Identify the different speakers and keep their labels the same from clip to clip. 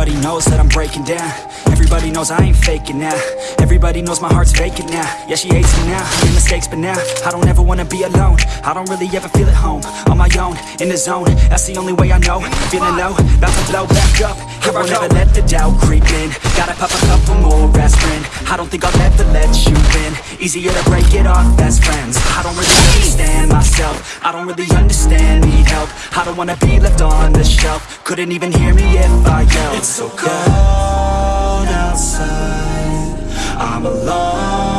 Speaker 1: Everybody knows that I'm breaking down. Everybody knows I ain't faking now. Everybody knows my heart's vacant now. Yeah, she hates me now, I made mistakes but now I don't ever wanna be alone. I don't really ever feel at home On my own, in the zone. That's the only way I know. Feeling low, about to blow back up Here I will never let the doubt creep in? Gotta pop a couple more aspirin. I don't think I'll ever let you in Easier to break it off best friends. I don't really understand myself. I don't really understand, need help. I don't wanna be left on the shelf. Couldn't even hear me if I yelled. It's so cold outside. I'm alone,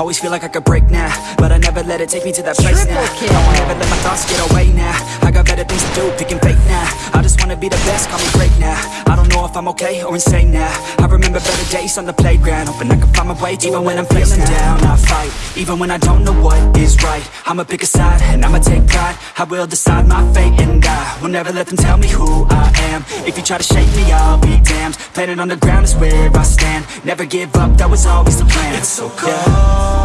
Speaker 1: Always feel like I could break now But I never let it take me to that place
Speaker 2: Triple
Speaker 1: now.
Speaker 2: kill.
Speaker 1: I won't ever let my thoughts get away now. I got better things to do, picking fake now. I just wanna be the best, call me great now. I don't know if I'm okay or insane now. I remember better days on the playground Hoping I can find my way to Even when I'm feeling down, I fight Even when I don't know what is right. I'ma pick a side and I'ma take pride. I will decide my fate and I will never let them tell me who I am you try to shake me, I'll be damned. Planet on the ground is where I stand. Never give up, that was always the plan. It's so cold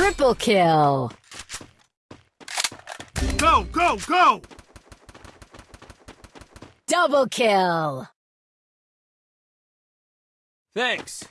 Speaker 2: Triple kill.
Speaker 3: Go, go, go!
Speaker 2: Double kill.
Speaker 4: Thanks.